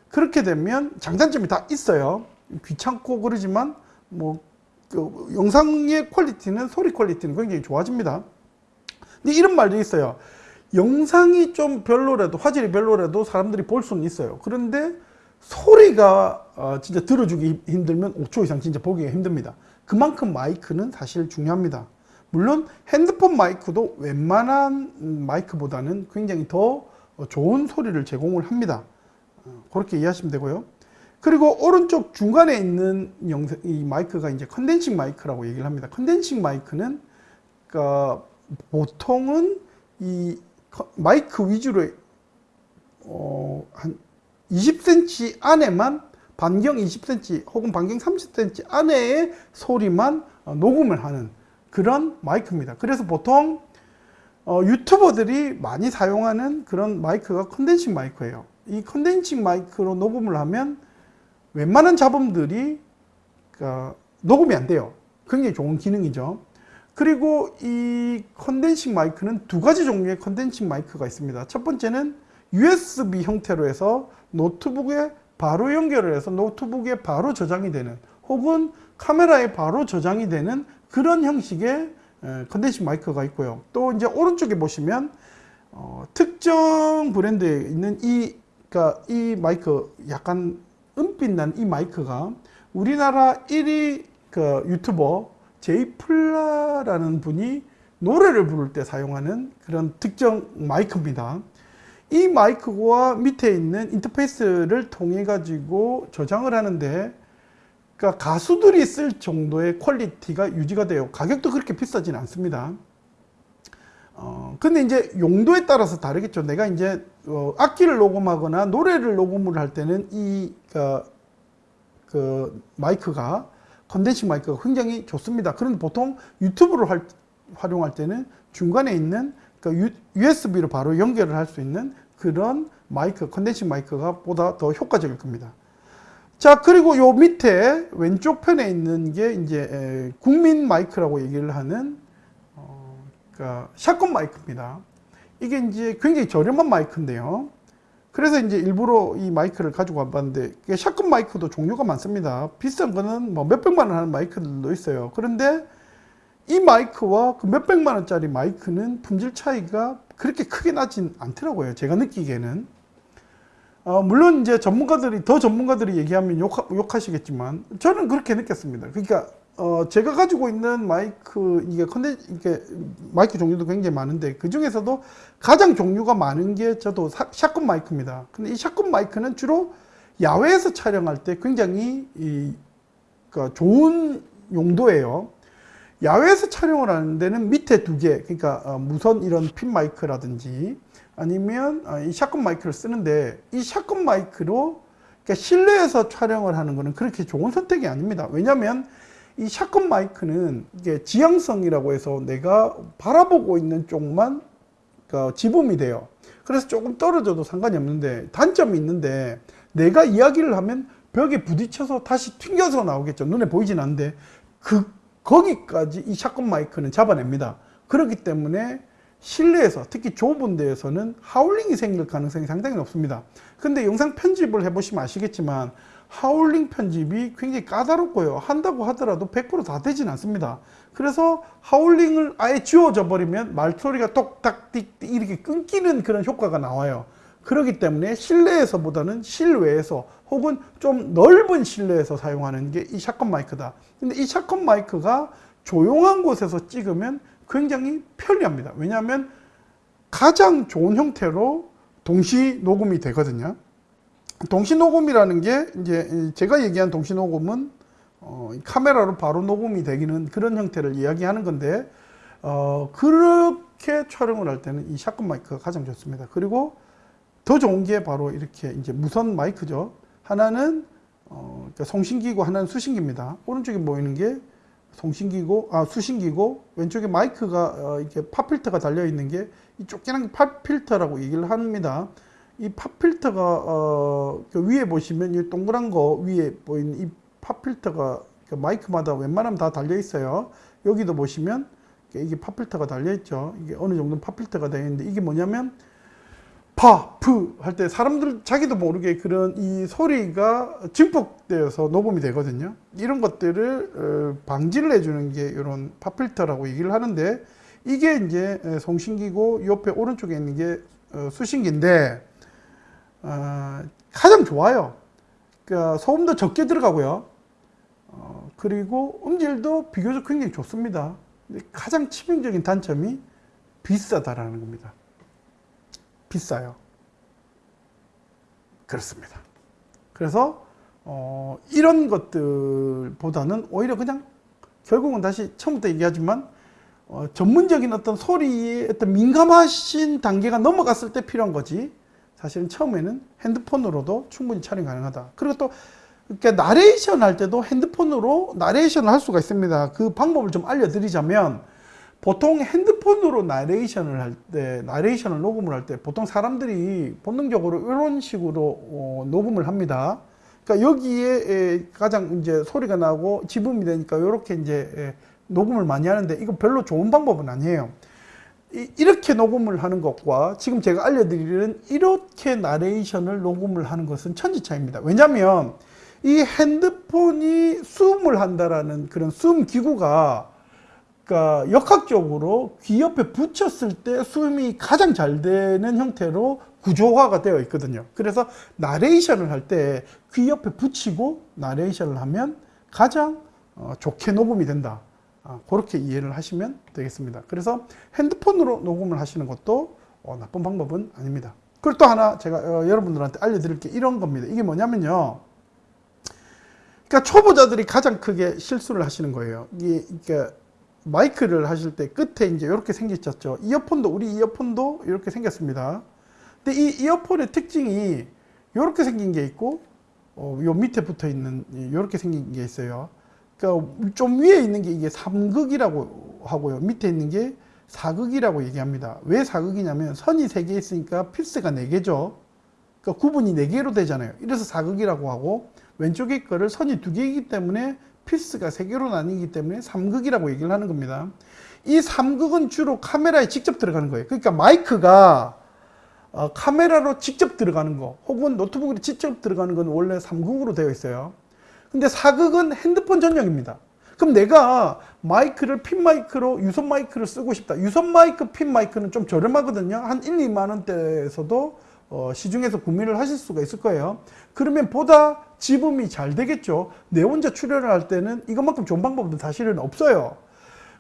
그렇게 되면 장단점이 다 있어요. 귀찮고 그러지만 뭐 그 영상의 퀄리티는 소리 퀄리티는 굉장히 좋아집니다. 근데 이런 말도 있어요. 영상이 좀 별로라도 화질이 별로라도 사람들이 볼 수는 있어요. 그런데 소리가 어, 진짜 들어주기 힘들면 5초 이상 진짜 보기가 힘듭니다. 그만큼 마이크는 사실 중요합니다. 물론 핸드폰 마이크도 웬만한 마이크보다는 굉장히 더 좋은 소리를 제공을 합니다. 어, 그렇게 이해하시면 되고요. 그리고 오른쪽 중간에 있는 영상, 이 마이크가 이제 condensing 마이크라고 얘기를 합니다. condensing 마이크는 그러니까 보통은 이 커- 마이크 위주로 어, 한 20cm 안에만 반경 20cm 혹은 반경 30cm 안에의 소리만 어, 녹음을 하는 그런 마이크입니다. 그래서 보통 어, 유튜버들이 많이 사용하는 그런 마이크가 condensing 마이크예요. 이 condensing 마이크로 녹음을 하면 웬만한 잡음들이 그러니까 녹음이 안 돼요. 굉장히 좋은 기능이죠. 그리고 이 condensing 마이크는 두 가지 종류의 condensing 마이크가 있습니다. 첫 번째는 USB 형태로 해서 노트북에 바로 연결을 해서 노트북에 바로 저장이 되는 혹은 카메라에 바로 저장이 되는 그런 형식의 에, condensing 마이크가 있고요. 또 이제 오른쪽에 보시면 어, 특정 브랜드에 있는 이, 그러니까 이 마이크 약간 은빛 난 이 마이크가 우리나라 1위 그 유튜버 제이플라라는 분이 노래를 부를 때 사용하는 그런 특정 마이크입니다. 이 마이크와 밑에 있는 인터페이스를 통해 가지고 저장을 하는데 그러니까 가수들이 쓸 정도의 quality가 유지가 돼요. 가격도 그렇게 비싸진 않습니다. 어, 근데 이제 용도에 따라서 다르겠죠. 내가 이제 어, 악기를 녹음하거나 노래를 녹음을 할 때는 이 그, 그 마이크가 컨덴싱 마이크가 굉장히 좋습니다. 그런데 보통 유튜브를 할- 활용할 때는 중간에 있는 그 USB로 바로 연결을 할 수 있는 그런 마이크, 컨덴싱 마이크가 보다 더 효과적일 겁니다. 자, 그리고 요 밑에 왼쪽 편에 있는 게 이제 에, 국민 마이크라고 얘기를 하는 어, 그러니까 샷건 마이크입니다. 이게 이제 굉장히 저렴한 마이크인데요. 그래서 이제 일부러 이 마이크를 가지고 와봤는데 이게 샷건 마이크도 종류가 많습니다. 비싼 거는 뭐 몇백만 원 하는 마이크들도 있어요. 그런데 이 마이크와 그 몇백만 원짜리 마이크는 품질 차이가 그렇게 크게 나진 않더라고요. 제가 느끼기에는. 어, 물론 이제 전문가들이 더 전문가들이 얘기하면 욕하, 욕하시겠지만 저는 그렇게 느꼈습니다. 그러니까 어, 제가 가지고 있는 마이크 이게 컨데 이게 마이크 종류도 굉장히 많은데 그 중에서도 가장 종류가 많은 게 저도 사- 샷건 마이크입니다. 근데 이 샷건 마이크는 주로 야외에서 촬영할 때 굉장히 이, 그러니까 좋은 용도예요. 야외에서 촬영을 하는 데는 밑에 두 개, 그러니까 어, 무선 이런 핀 마이크라든지 아니면 어, 이 샷건 마이크를 쓰는데 이 샷건 마이크로 그러니까 실내에서 촬영을 하는 거는 그렇게 좋은 선택이 아닙니다. 왜냐하면 이 샷건 마이크는 이게 지향성이라고 해서 내가 바라보고 있는 쪽만 그 지범이 돼요. 그래서 조금 떨어져도 상관이 없는데 단점이 있는데 내가 이야기를 하면 벽에 부딪혀서 다시 튕겨서 나오겠죠. 눈에 보이진 않는데 그 거기까지 이 샷건 마이크는 잡아냅니다. 그렇기 때문에 실내에서 특히 좁은 데에서는 하울링이 생길 가능성이 상당히 높습니다. 근데 영상 편집을 해보시면 아시겠지만 하울링 편집이 굉장히 까다롭고요. 한다고 하더라도 100%다 되진 않습니다. 그래서 하울링을 아예 지워져 버리면 말소리가 똑딱 띡 이렇게 끊기는 그런 효과가 나와요. 그렇기 때문에 실내에서 보다는 실외에서 혹은 좀 넓은 실내에서 사용하는 게 이 샷건 마이크다. 근데 이 샷건 마이크가 조용한 곳에서 찍으면 굉장히 편리합니다. 왜냐하면 가장 좋은 형태로 동시 녹음이 되거든요. 동시 녹음이라는 게 이제 제가 얘기한 동시 녹음은 어, 카메라로 바로 녹음이 되기는 그런 형태를 이야기하는 건데 어, 그렇게 촬영을 할 때는 이 샷건 마이크가 가장 좋습니다. 그리고 더 좋은 게 바로 이렇게 이제 무선 마이크죠. 하나는 어, 그러니까 송신기고 하나는 수신기입니다. 오른쪽에 보이는 게 송신기고 아 수신기고 왼쪽에 마이크가 어, 이렇게 팝필터가 달려 있는 게이게 팝필터라고 얘기를 합니다. 이 pop filter가 어, 그 위에 보시면 이 동그란 거 위에 보이는 이 pop filter가 그 마이크마다 웬만하면 다 달려 있어요. 여기도 보시면 이게 pop filter가 달려 있죠. 이게 어느 정도 pop filter가 되어 있는데 이게 뭐냐면 파, 프 할 때 사람들 자기도 모르게 그런 이 소리가 증폭되어서 녹음이 되거든요. 이런 것들을 어, 방지를 해주는 게 이런 pop filter라고 얘기를 하는데 이게 이제 송신기고 옆에 오른쪽에 있는 게 어, 수신기인데 어, 가장 좋아요. 그러니까 소음도 적게 들어가고요. 어, 그리고 음질도 비교적 굉장히 좋습니다. 가장 치명적인 단점이 비싸다라는 겁니다. 비싸요. 그렇습니다. 그래서 어, 이런 것들보다는 오히려 그냥 결국은 다시 처음부터 얘기하지만 어, 전문적인 어떤 소리에 어떤 민감하신 단계가 넘어갔을 때 필요한 거지 사실은 처음에는 핸드폰으로도 충분히 촬영 가능하다. 그리고 또 이렇게 나레이션 할 때도 핸드폰으로 나레이션을 할 수가 있습니다. 그 방법을 좀 알려드리자면 보통 핸드폰으로 나레이션을 할 때, 나레이션을 녹음을 할 때 보통 사람들이 본능적으로 이런 식으로 어, 녹음을 합니다. 그러니까 여기에 에, 가장 이제 소리가 나고 지분이 되니까 이렇게 이제 에, 녹음을 많이 하는데 이거 별로 좋은 방법은 아니에요. 이, 이렇게 녹음을 하는 것과 지금 제가 알려드리는 이렇게 나레이션을 녹음을 하는 것은 천지차입니다. 왜냐하면 이 핸드폰이 숨을 한다라는 그런 숨 기구가 그러니까 역학적으로 귀 옆에 붙였을 때 숨이 가장 잘 되는 형태로 구조화가 되어 있거든요. 그래서 나레이션을 할 때 귀 옆에 붙이고 나레이션을 하면 가장 어, 좋게 녹음이 된다. 아, 그렇게 이해를 하시면 되겠습니다. 그래서 핸드폰으로 녹음을 하시는 것도 어, 나쁜 방법은 아닙니다. 그리고 또 하나 제가 어, 여러분들한테 알려드릴 게 이런 겁니다. 이게 뭐냐면요. 그러니까 초보자들이 가장 크게 실수를 하시는 거예요. 이게 그러니까 마이크를 하실 때 끝에 이제 이렇게 생겼죠. 이어폰도 우리 이어폰도 이렇게 생겼습니다. 근데 이 이어폰의 특징이 이렇게 생긴 게 있고 어, 요 밑에 붙어 있는 이렇게 생긴 게 있어요. 그러니까 좀 위에 있는 게 이게 삼극이라고 하고요. 밑에 있는 게 사극이라고 얘기합니다. 왜 사극이냐면 선이 세개 있으니까 필스가 네 개죠. 그러니까 구분이 네 개로 되잖아요. 이래서 사극이라고 하고 왼쪽에 거를 선이 두 개이기 때문에 필스가 세 개로 나뉘기 때문에 삼극이라고 얘기를 하는 겁니다. 이 삼극은 주로 카메라에 직접 들어가는 거예요. 그러니까 마이크가 어, 카메라로 직접 들어가는 거 혹은 노트북으로 직접 들어가는 건 원래 삼극으로 되어 있어요. 근데 사극은 핸드폰 전용입니다. 그럼 내가 마이크를 핀 마이크로 유선 마이크를 쓰고 싶다. 유선 마이크 핀 마이크는 좀 저렴하거든요. 한 1, 2만 원대에서도 어, 시중에서 구매를 하실 수가 있을 거예요. 그러면 보다 지음이 잘 되겠죠. 내 혼자 출연을 할 때는 이것만큼 좋은 방법은 사실은 없어요.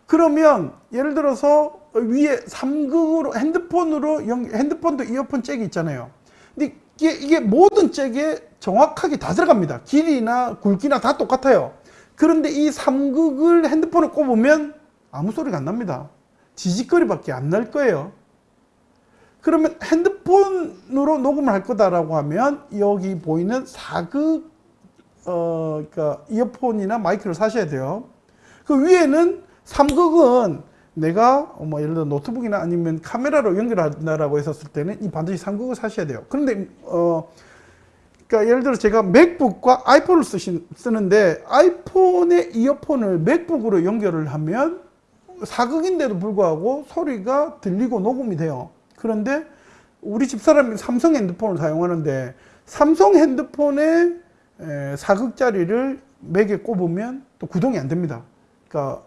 그러면 예를 들어서 위에 삼극으로 핸드폰으로 연, 핸드폰도 이어폰 잭이 있잖아요. 근데 이게, 이게 모든 잭에 정확하게 다 들어갑니다. 길이나 굵기나 다 똑같아요. 그런데 이 삼극을 핸드폰을 꼽으면 아무 소리가 안 납니다. 지직거리밖에 안 날 거예요. 그러면 핸드폰으로 녹음을 할 거다라고 하면 여기 보이는 사극 어 그러니까 이어폰이나 마이크를 사셔야 돼요. 그 위에는 삼극은 내가 뭐 예를 들어 노트북이나 아니면 카메라로 연결한다라고 했었을 때는 이 반드시 삼극을 사셔야 돼요. 그런데 어 그러니까 예를 들어 제가 맥북과 아이폰을 쓰신, 쓰는데 아이폰의 이어폰을 맥북으로 연결을 하면 사극인데도 불구하고 소리가 들리고 녹음이 돼요. 그런데 우리 집사람이 삼성 핸드폰을 사용하는데 삼성 핸드폰의 사극자리를 맥에 꼽으면 또 구동이 안 됩니다. 그러니까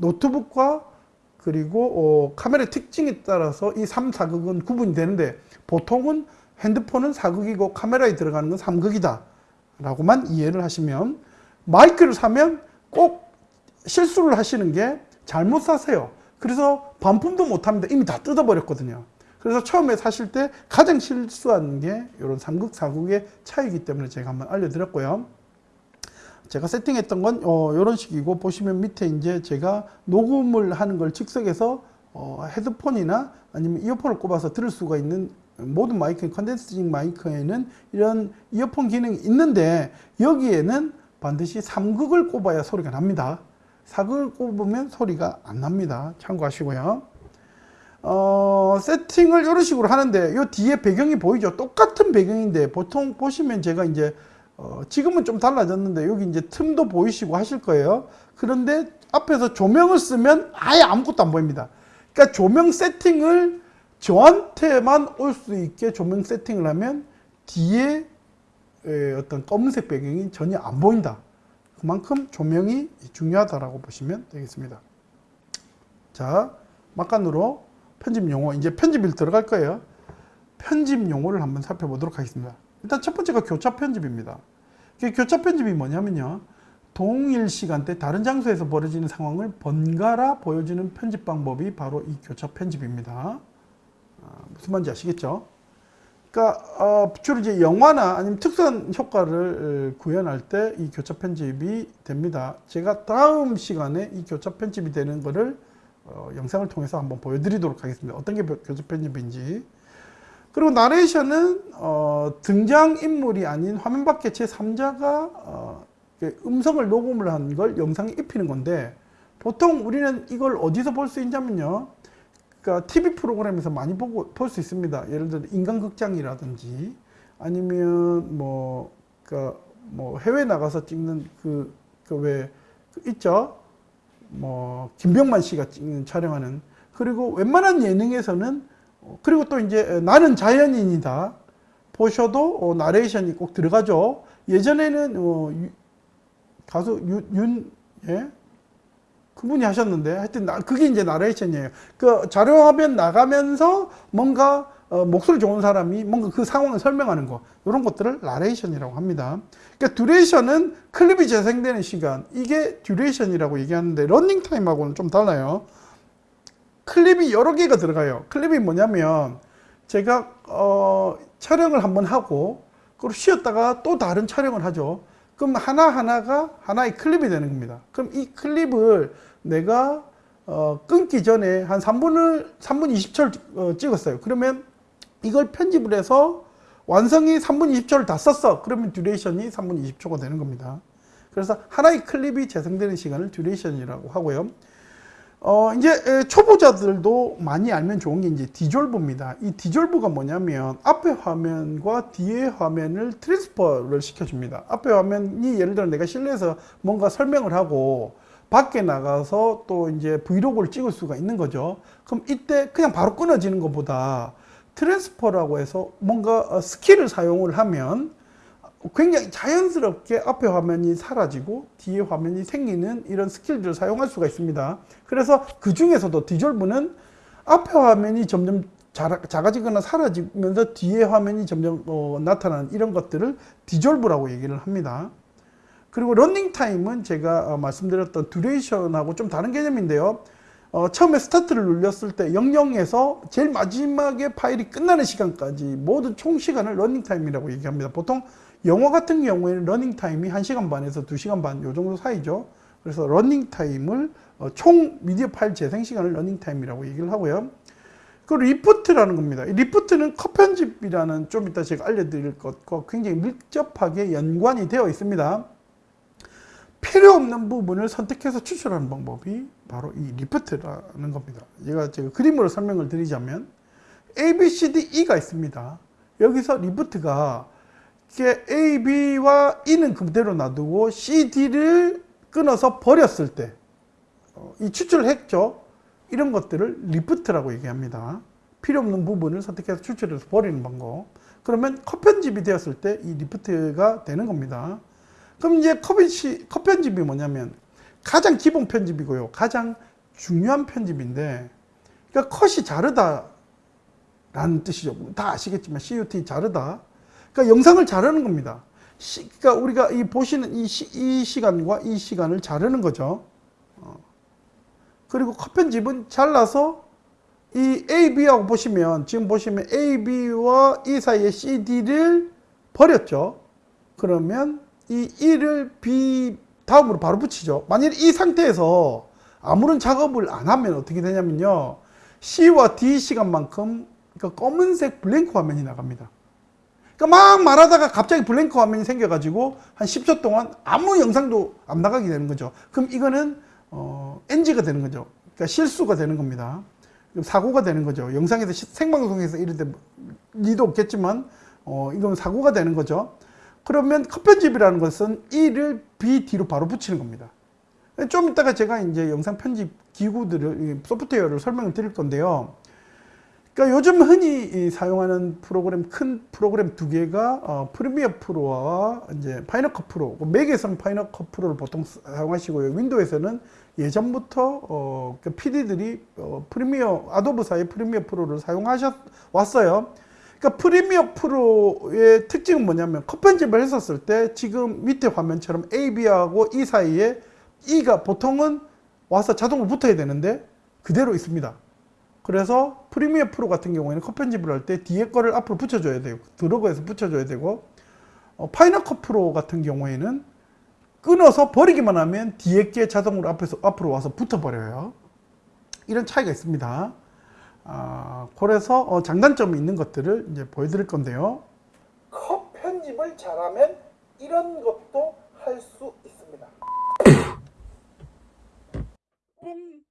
노트북과 그리고 어, 카메라 특징에 따라서 이 3, 4극은 구분이 되는데 보통은 핸드폰은 4극이고 카메라에 들어가는 건 3극이다 라고만 이해를 하시면 마이크를 사면 꼭 실수를 하시는 게 잘못 사세요. 그래서 반품도 못합니다. 이미 다 뜯어버렸거든요. 그래서 처음에 사실 때 가장 실수하는 게 이런 3극, 4극의 차이기 때문에 제가 한번 알려드렸고요. 제가 세팅했던 건 어, 이런 식이고 보시면 밑에 이제 제가 녹음을 하는 걸 즉석에서 어, 헤드폰이나 아니면 이어폰을 꼽아서 들을 수가 있는 모든 마이크, 컨덴서링 마이크에는 이런 이어폰 기능이 있는데 여기에는 반드시 3극을 꼽아야 소리가 납니다. 4극을 꼽으면 소리가 안 납니다. 참고하시고요. 어, 세팅을 이런 식으로 하는데 이 뒤에 배경이 보이죠? 똑같은 배경인데 보통 보시면 제가 이제 어, 지금은 좀 달라졌는데 여기 이제 틈도 보이시고 하실 거예요. 그런데 앞에서 조명을 쓰면 아예 아무것도 안 보입니다. 그러니까 조명 세팅을 저한테만 올 수 있게 조명 세팅을 하면 뒤에 에, 어떤 검은색 배경이 전혀 안 보인다. 그만큼 조명이 중요하다라고 보시면 되겠습니다. 자, 막간으로 편집 용어, 이제 편집일 들어갈 거예요. 편집 용어를 한번 살펴보도록 하겠습니다. 일단 첫 번째가 교차 편집입니다. 그 교차 편집이 뭐냐면요. 동일 시간대 다른 장소에서 벌어지는 상황을 번갈아 보여주는 편집 방법이 바로 이 교차 편집입니다. 아, 무슨 말인지 아시겠죠? 그러니까 어, 주로 이제 영화나 아니면 특수한 효과를 어, 구현할 때 이 교차 편집이 됩니다. 제가 다음 시간에 이 교차 편집이 되는 거를 어, 영상을 통해서 한번 보여드리도록 하겠습니다. 어떤 게 교차 편집인지. 그리고 나레이션은 어, 등장 인물이 아닌 화면 밖에 제 3자가 어, 음성을 녹음을 한 걸 영상에 입히는 건데 보통 우리는 이걸 어디서 볼 수 있냐면요. 그러니까 TV 프로그램에서 많이 보고 볼 수 있습니다. 예를 들어 인간극장이라든지 아니면 뭐, 그러니까 뭐 해외 나가서 찍는 그, 그왜 그 있죠? 뭐 김병만 씨가 찍는 촬영하는 그리고 웬만한 예능에서는 어, 그리고 또 이제 나는 자연인이다 보셔도 어, 나레이션이 꼭 들어가죠. 예전에는 어, 유, 가수 유, 윤 예? 그분이 하셨는데 하여튼 나, 그게 이제 나레이션이에요. 그 자료 화면 나가면서 뭔가 어, 목소리 좋은 사람이 뭔가 그 상황을 설명하는 거 이런 것들을 나레이션이라고 합니다. 그러니까 duration은 클립이 재생되는 시간 이게 duration이라고 얘기하는데 러닝 타임하고는 좀 달라요. 클립이 여러 개가 들어가요. 클립이 뭐냐면 제가 어, 촬영을 한번 하고 그리고 쉬었다가 또 다른 촬영을 하죠. 그럼 하나하나가 하나의 클립이 되는 겁니다. 그럼 이 클립을 내가 어, 끊기 전에 한 3분을 3분 20초를 어, 찍었어요. 그러면 이걸 편집을 해서 완성이 3분 20초를 다 썼어. 그러면 duration이 3분 20초가 되는 겁니다. 그래서 하나의 클립이 재생되는 시간을 duration이라고 하고요. 어, 이제 초보자들도 많이 알면 좋은 게 이제 디졸브입니다. 이 디졸브가 뭐냐면 앞에 화면과 뒤에 화면을 transfer를 시켜줍니다. 앞에 화면이 예를 들어 내가 실내에서 뭔가 설명을 하고 밖에 나가서 또 이제 브이로그를 찍을 수가 있는 거죠. 그럼 이때 그냥 바로 끊어지는 것보다 transfer라고 해서 뭔가 어, skill을 사용을 하면 굉장히 자연스럽게 앞에 화면이 사라지고 뒤에 화면이 생기는 이런 skill들을 사용할 수가 있습니다. 그래서 그 중에서도 디졸브는 앞에 화면이 점점 작아지거나 사라지면서 뒤에 화면이 점점 어, 나타나는 이런 것들을 디졸브라고 얘기를 합니다. 그리고 러닝 타임은 제가 어, 말씀드렸던 duration하고 좀 다른 개념인데요. 어, 처음에 스타트를 눌렸을 때 00에서 제일 마지막에 파일이 끝나는 시간까지 모든 총 시간을 러닝 타임이라고 얘기합니다. 보통 영화 같은 경우에는 러닝 타임이 1시간 반에서 2시간 반 요 정도 사이죠. 그래서 러닝 타임을 어, 총 미디어 파일 재생 시간을 러닝 타임이라고 얘기를 하고요. 그 lift라는 겁니다. lift는 컷 편집이라는 좀 이따 제가 알려드릴 것과 굉장히 밀접하게 연관이 되어 있습니다. 필요 없는 부분을 선택해서 추출하는 방법이 바로 이 lift라는 겁니다. 제가 그림으로 설명을 드리자면 A, B, C, D, E가 있습니다. 여기서 lift가 A, B와 E는 그대로 놔두고 C, D를 끊어서 버렸을 때 이 어, 추출을 했죠. 이런 것들을 lift라고 얘기합니다. 필요 없는 부분을 선택해서 추출해서 버리는 방법. 그러면 컷 편집이 되었을 때 이 lift가 되는 겁니다. 그럼 이제 컷 편집이 뭐냐면 가장 기본 편집이고요. 가장 중요한 편집인데 그러니까 컷이 자르다라는 뜻이죠. 다 아시겠지만 CUT 자르다. 그러니까 영상을 자르는 겁니다. 시, 그러니까 우리가 이 보시는 이, 시, 이 시간과 이 시간을 자르는 거죠. 어. 그리고 컷 편집은 잘라서 이 A, B하고 보시면 지금 보시면 A, B와 이 사이에 CD를 버렸죠. 그러면 이 1을 B 다음으로 바로 붙이죠. 만일 이 상태에서 아무런 작업을 안 하면 어떻게 되냐면요. C와 D 시간만큼 그러니까 검은색 블랭크 화면이 나갑니다. 그러니까 막 말하다가 갑자기 블랭크 화면이 생겨가지고 한 10초 동안 아무 영상도 안 나가게 되는 거죠. 그럼 이거는 어, NG가 되는 거죠. 그러니까 실수가 되는 겁니다. 사고가 되는 거죠. 영상에서 생방송에서 이럴 때 리도 없겠지만 어, 이건 사고가 되는 거죠. 그러면 컷 편집이라는 것은 E를 B 뒤로 바로 붙이는 겁니다. 좀 이따가 제가 이제 영상 편집 기구들을 이 소프트웨어를 설명을 드릴 건데요. 그러니까 요즘 흔히 이 사용하는 프로그램 큰 프로그램 두 개가 어, Premiere Pro와 이제 Final Cut Pro. 맥에서는 Final Cut Pro를 보통 사용하시고요. 윈도우에서는 예전부터 어, 그 PD들이 어, Premiere Adobe사의 Premiere Pro를 사용하셨 왔어요. 그러니까 Premiere Pro의 특징은 뭐냐면 컷 편집을 했었을 때 지금 밑에 화면처럼 A, B하고 E 사이에 E가 보통은 와서 자동으로 붙어야 되는데 그대로 있습니다. 그래서 Premiere Pro 같은 경우에는 컷 편집을 할 때 뒤에 거를 앞으로 붙여줘야 되고 드래그해서 붙여줘야 되고 어, Final Cut Pro 같은 경우에는 끊어서 버리기만 하면 뒤에 게 자동으로 앞에서 앞으로 와서 붙어버려요. 이런 차이가 있습니다. 아, 그래서 어, 장단점이 있는 것들을 이제 보여드릴 건데요. 컷 편집을 잘하면 이런 것도 할 수 있습니다.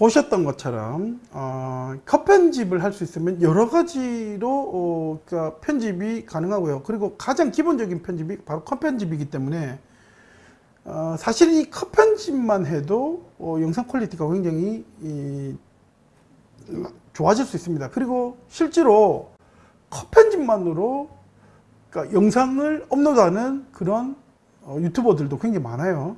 보셨던 것처럼 어, 컷 편집을 할 수 있으면 여러 가지로 어, 그러니까 편집이 가능하고요. 그리고 가장 기본적인 편집이 바로 컷 편집이기 때문에 어, 사실 이 컷 편집만 해도 어, 영상 quality가 굉장히 이, 좋아질 수 있습니다. 그리고 실제로 컷 편집만으로 그러니까 영상을 업로드하는 그런 어, 유튜버들도 굉장히 많아요.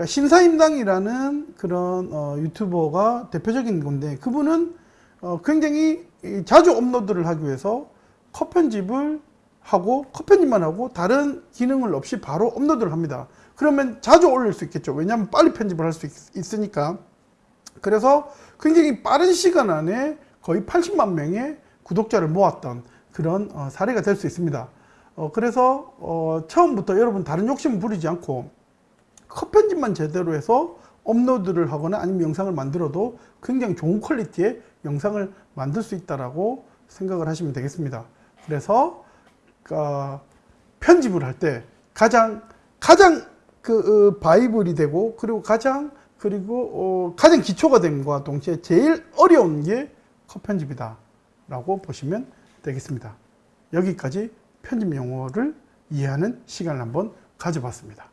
그러니까 신사임당이라는 그런 어, 유튜버가 대표적인 건데 그분은 어, 굉장히 이 자주 업로드를 하기 위해서 컷 편집을 하고 컷 편집만 하고 다른 기능을 없이 바로 업로드를 합니다. 그러면 자주 올릴 수 있겠죠. 왜냐하면 빨리 편집을 할 수 있으니까. 그래서 굉장히 빠른 시간 안에 거의 80만 명의 구독자를 모았던 그런 어, 사례가 될 수 있습니다. 어, 그래서 어, 처음부터 여러분 다른 욕심 부리지 않고 컷 편집만 제대로 해서 업로드를 하거나 아니면 영상을 만들어도 굉장히 좋은 퀄리티의 영상을 만들 수 있다라고 생각을 하시면 되겠습니다. 그래서 어, 편집을 할 때 가장 가장 그 어, 바이블이 되고 그리고 가장 그리고 어, 가장 기초가 됨과 동시에 제일 어려운 게 컷 편집이다 라고 보시면 되겠습니다. 여기까지 편집 용어를 이해하는 시간을 한번 가져봤습니다.